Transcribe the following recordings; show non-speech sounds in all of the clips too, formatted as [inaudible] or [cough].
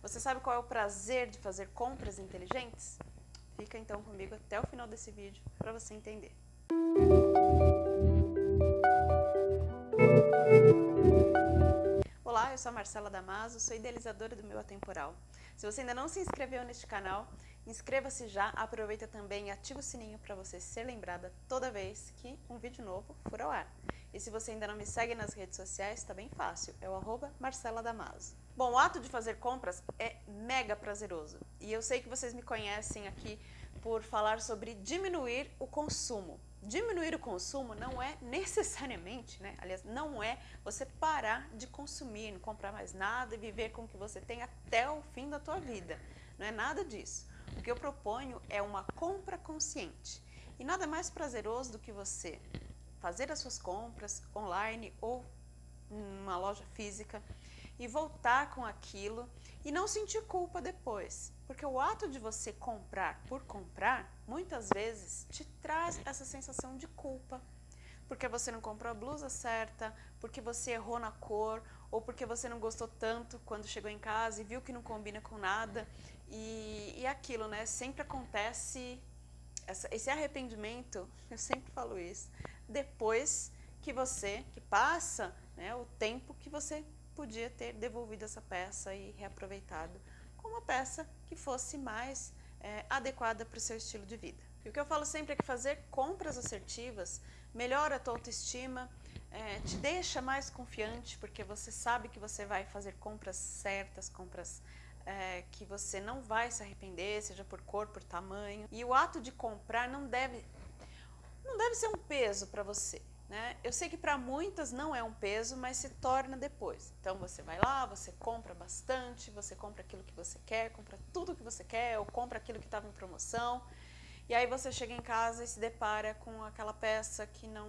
Você sabe qual é o prazer de fazer compras inteligentes? Fica então comigo até o final desse vídeo para você entender. Olá, eu sou a Marcela Damaso, sou idealizadora do Meu Atemporal. Se você ainda não se inscreveu neste canal, inscreva-se já, aproveita também e ativa o sininho para você ser lembrada toda vez que um vídeo novo for ao ar. E se você ainda não me segue nas redes sociais, está bem fácil, é o arroba Marcela Damaso. Bom, o ato de fazer compras é mega prazeroso. E eu sei que vocês me conhecem aqui por falar sobre diminuir o consumo. Diminuir o consumo não é necessariamente, né? aliás, não é você parar de consumir, não comprar mais nada e viver com o que você tem até o fim da tua vida. Não é nada disso. O que eu proponho é uma compra consciente. E nada mais prazeroso do que você fazer as suas compras online ou numa loja física e voltar com aquilo e não sentir culpa depois. Porque o ato de você comprar por comprar, muitas vezes te traz essa sensação de culpa. Porque você não comprou a blusa certa, porque você errou na cor, ou porque você não gostou tanto quando chegou em casa e viu que não combina com nada. E, e aquilo, né? Sempre acontece essa, esse arrependimento, [laughs] eu sempre falo isso, depois que você, que passa né, o tempo que você podia ter devolvido essa peça e reaproveitado com uma peça que fosse mais é, adequada para o seu estilo de vida. E o que eu falo sempre é que fazer compras assertivas melhora a tua autoestima, é, te deixa mais confiante, porque você sabe que você vai fazer compras certas, compras é, que você não vai se arrepender, seja por cor, por tamanho. E o ato de comprar não deve não deve ser um peso para você. Né? Eu sei que para muitas não é um peso, mas se torna depois. Então você vai lá, você compra bastante, você compra aquilo que você quer, compra tudo que você quer, ou compra aquilo que estava em promoção. E aí você chega em casa e se depara com aquela peça que não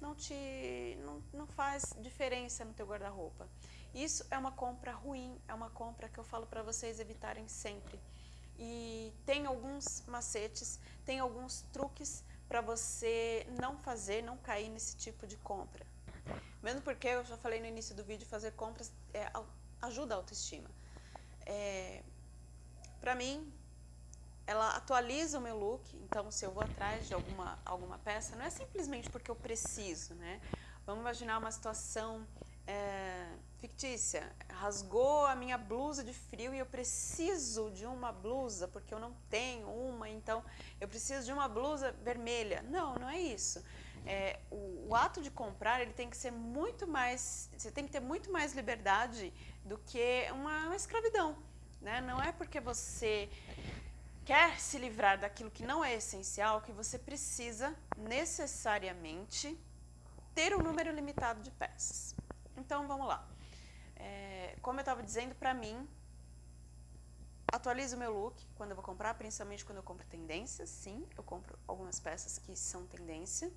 não te não, não faz diferença no teu guarda-roupa. Isso é uma compra ruim, é uma compra que eu falo para vocês evitarem sempre e tem alguns macetes, tem alguns truques para você não fazer, não cair nesse tipo de compra. Mesmo porque eu já falei no início do vídeo, fazer compras é, ajuda a autoestima. É, para mim, ela atualiza o meu look, então se eu vou atrás de alguma, alguma peça, não é simplesmente porque eu preciso, né? Vamos imaginar uma situação é, fictícia, rasgou a minha blusa de frio e eu preciso de uma blusa, porque eu não tenho uma, então eu preciso de uma blusa vermelha. Não, não é isso. É, o, o, ato de comprar ele tem que ser muito mais, você tem que ter muito mais liberdade do que uma, uma escravidão. Né? Não é porque você quer se livrar daquilo que não é essencial que você precisa necessariamente ter um número limitado de peças. Então vamos lá. É, como eu estava dizendo, para mim, atualizo o meu look quando eu vou comprar, principalmente quando eu compro tendências, sim, eu compro algumas peças que são tendência.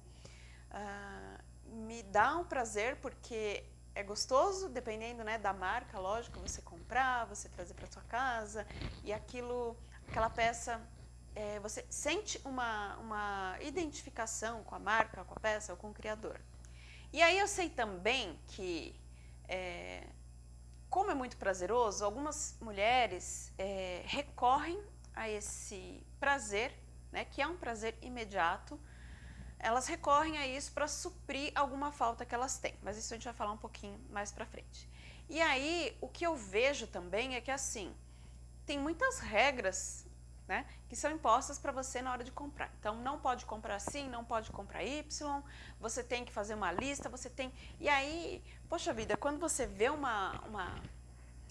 Uh, me dá um prazer porque é gostoso, dependendo né, da marca, lógico, você comprar, você trazer para sua casa e aquilo, aquela peça, é, você sente uma, uma identificação com a marca, com a peça ou com o criador. E aí eu sei também que é, como é muito prazeroso, algumas mulheres é, recorrem a esse prazer, né, que é um prazer imediato, elas recorrem a isso para suprir alguma falta que elas têm, mas isso a gente vai falar um pouquinho mais para frente. E aí, o que eu vejo também é que assim, tem muitas regras né, que são impostas para você na hora de comprar. Então, não pode comprar assim, não pode comprar Y, você tem que fazer uma lista, você tem... E aí, poxa vida, quando você vê uma, uma,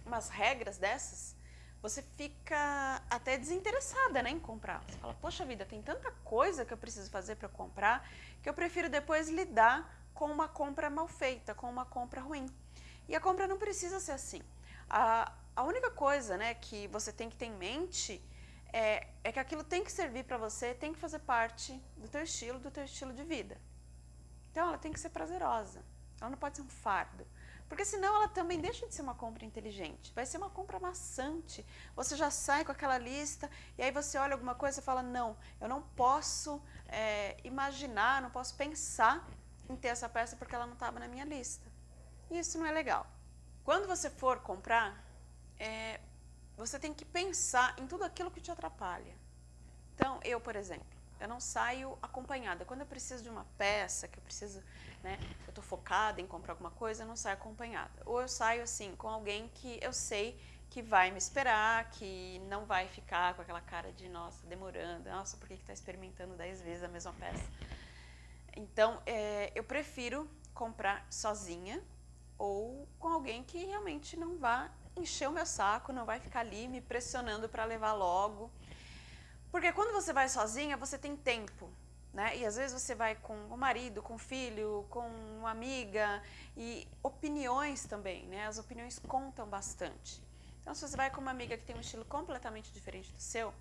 umas regras dessas, você fica até desinteressada né, em comprar. Você fala, poxa vida, tem tanta coisa que eu preciso fazer para comprar, que eu prefiro depois lidar com uma compra mal feita, com uma compra ruim. E a compra não precisa ser assim. A, a única coisa né, que você tem que ter em mente é, é que aquilo tem que servir para você, tem que fazer parte do teu estilo, do teu estilo de vida. Então ela tem que ser prazerosa, ela não pode ser um fardo. Porque senão ela também deixa de ser uma compra inteligente, vai ser uma compra maçante. Você já sai com aquela lista e aí você olha alguma coisa e fala, não, eu não posso é, imaginar, não posso pensar em ter essa peça porque ela não estava na minha lista. E isso não é legal. Quando você for comprar, é, você tem que pensar em tudo aquilo que te atrapalha. Então, eu, por exemplo, eu não saio acompanhada. Quando eu preciso de uma peça, que eu preciso, né, eu estou focada em comprar alguma coisa, eu não saio acompanhada. Ou eu saio assim, com alguém que eu sei que vai me esperar, que não vai ficar com aquela cara de, nossa, demorando, nossa, por que está experimentando dez vezes a mesma peça? Então, é, eu prefiro comprar sozinha ou com alguém que realmente não vá encher o meu saco, não vai ficar ali me pressionando para levar logo. Porque quando você vai sozinha, você tem tempo, né? E às vezes você vai com o marido, com o filho, com uma amiga e opiniões também, né? As opiniões contam bastante. Então, se você vai com uma amiga que tem um estilo completamente diferente do seu,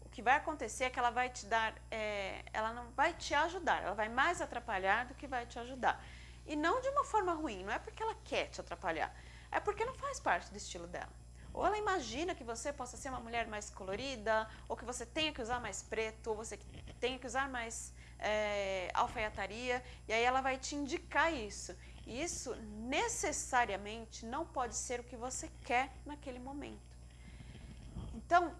o que vai acontecer é que ela vai te dar, é, ela não vai te ajudar, ela vai mais atrapalhar do que vai te ajudar. E não de uma forma ruim, não é porque ela quer te atrapalhar, é porque não faz parte do estilo dela. Ou ela imagina que você possa ser uma mulher mais colorida, ou que você tenha que usar mais preto, ou você tenha que usar mais é, alfaiataria, e aí ela vai te indicar isso. E isso necessariamente não pode ser o que você quer naquele momento. Então,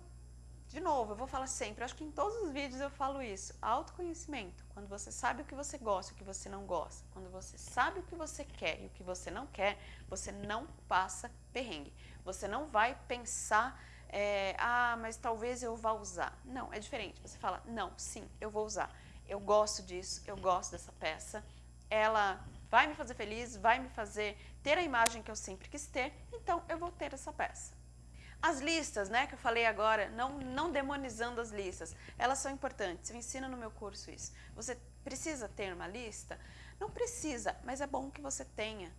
de novo, eu vou falar sempre, acho que em todos os vídeos eu falo isso, autoconhecimento, quando você sabe o que você gosta e o que você não gosta, quando você sabe o que você quer e o que você não quer, você não passa perrengue. Você não vai pensar, é, ah, mas talvez eu vá usar. Não, é diferente. Você fala, não, sim, eu vou usar. Eu gosto disso, eu gosto dessa peça, ela vai me fazer feliz, vai me fazer ter a imagem que eu sempre quis ter, então eu vou ter essa peça. As listas, né, que eu falei agora, não, não demonizando as listas, elas são importantes, eu ensino no meu curso isso. Você precisa ter uma lista? Não precisa, mas é bom que você tenha,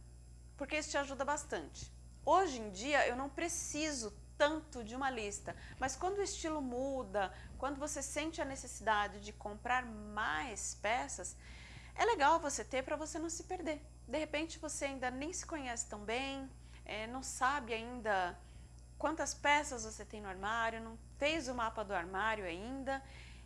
porque isso te ajuda bastante. Hoje em dia eu não preciso tanto de uma lista, mas quando o estilo muda, quando você sente a necessidade de comprar mais peças, é legal você ter para você não se perder. De repente você ainda nem se conhece tão bem, é, não sabe ainda quantas peças você tem no armário, não fez o mapa do armário ainda,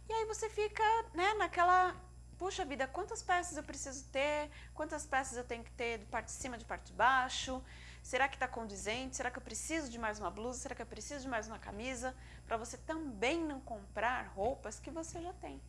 e aí você fica né, naquela, puxa vida, quantas peças eu preciso ter, quantas peças eu tenho que ter de parte de cima, de parte de baixo, será que está condizente, será que eu preciso de mais uma blusa, será que eu preciso de mais uma camisa, para você também não comprar roupas que você já tem.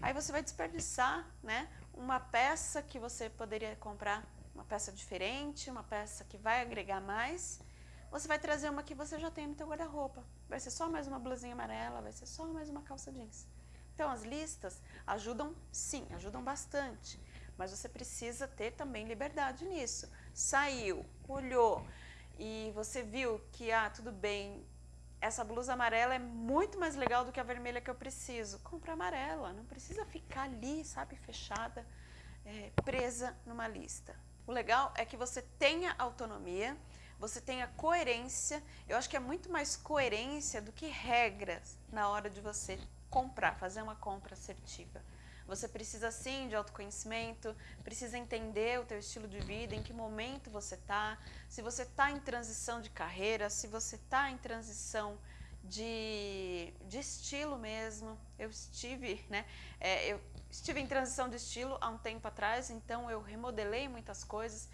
Aí você vai desperdiçar né, uma peça que você poderia comprar, uma peça diferente, uma peça que vai agregar mais, você vai trazer uma que você já tem no teu guarda-roupa. Vai ser só mais uma blusinha amarela, vai ser só mais uma calça jeans. Então as listas ajudam sim, ajudam bastante, mas você precisa ter também liberdade nisso. Saiu, olhou e você viu que, ah, tudo bem, essa blusa amarela é muito mais legal do que a vermelha que eu preciso. Compra amarela, não precisa ficar ali, sabe, fechada, é, presa numa lista. O legal é que você tenha autonomia, você tenha coerência. Eu acho que é muito mais coerência do que regras na hora de você comprar, fazer uma compra assertiva. Você precisa sim de autoconhecimento, precisa entender o teu estilo de vida, em que momento você está, se você está em transição de carreira, se você está em transição de, de estilo mesmo. Eu estive, né, é, eu estive em transição de estilo há um tempo atrás, então eu remodelei muitas coisas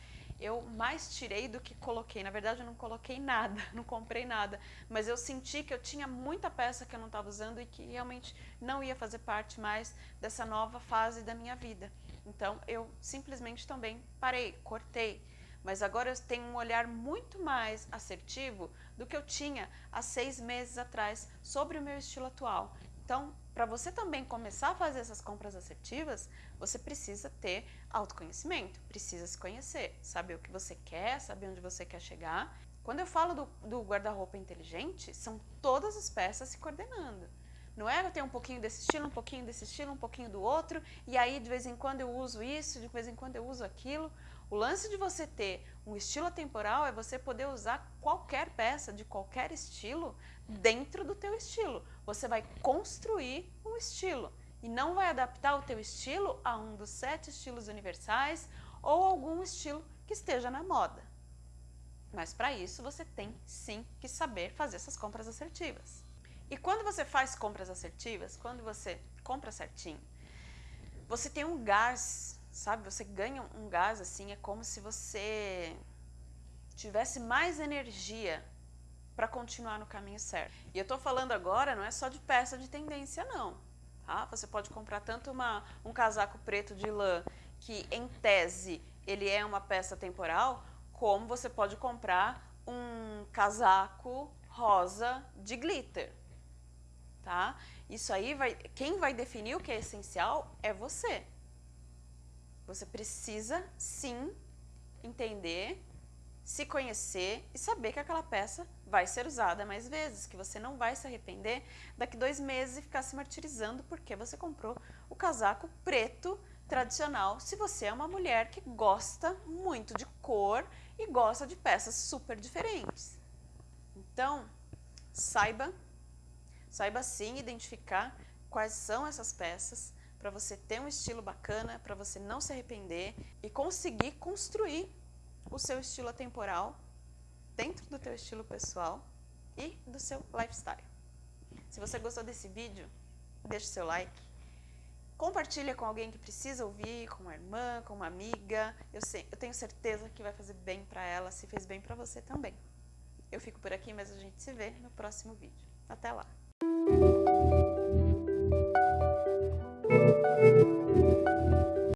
eu mais tirei do que coloquei. Na verdade, eu não coloquei nada, [laughs] não comprei nada, mas eu senti que eu tinha muita peça que eu não estava usando e que realmente não ia fazer parte mais dessa nova fase da minha vida. Então, eu simplesmente também parei, cortei. Mas agora eu tenho um olhar muito mais assertivo do que eu tinha há seis meses atrás sobre o meu estilo atual. Então, para você também começar a fazer essas compras assertivas, você precisa ter autoconhecimento, precisa se conhecer, saber o que você quer, saber onde você quer chegar. Quando eu falo do, do guarda-roupa inteligente, são todas as peças se coordenando. Não é eu tenho um pouquinho desse estilo, um pouquinho desse estilo, um pouquinho do outro, e aí de vez em quando eu uso isso, de vez em quando eu uso aquilo. O lance de você ter um estilo atemporal é você poder usar qualquer peça de qualquer estilo dentro do teu estilo. Você vai construir um estilo e não vai adaptar o teu estilo a um dos sete estilos universais ou algum estilo que esteja na moda. Mas para isso você tem sim que saber fazer essas compras assertivas. E quando você faz compras assertivas, quando você compra certinho, você tem um gás, sabe? Você ganha um gás assim, é como se você tivesse mais energia para continuar no caminho certo. E eu estou falando agora não é só de peça de tendência não. Tá? Você pode comprar tanto uma, um casaco preto de lã, que em tese ele é uma peça temporal, como você pode comprar um casaco rosa de glitter. Tá? Isso aí, vai, quem vai definir o que é essencial é você. Você precisa, sim, entender se conhecer e saber que aquela peça vai ser usada mais vezes, que você não vai se arrepender daqui dois meses e ficar se martirizando porque você comprou o casaco preto tradicional se você é uma mulher que gosta muito de cor e gosta de peças super diferentes. Então, saiba, saiba sim identificar quais são essas peças para você ter um estilo bacana, para você não se arrepender e conseguir construir o seu estilo atemporal dentro do teu estilo pessoal e do seu lifestyle. Se você gostou desse vídeo, deixe seu like. Compartilha com alguém que precisa ouvir, com uma irmã, com uma amiga. Eu, sei, eu tenho certeza que vai fazer bem para ela, se fez bem para você também. Eu fico por aqui, mas a gente se vê no próximo vídeo. Até lá!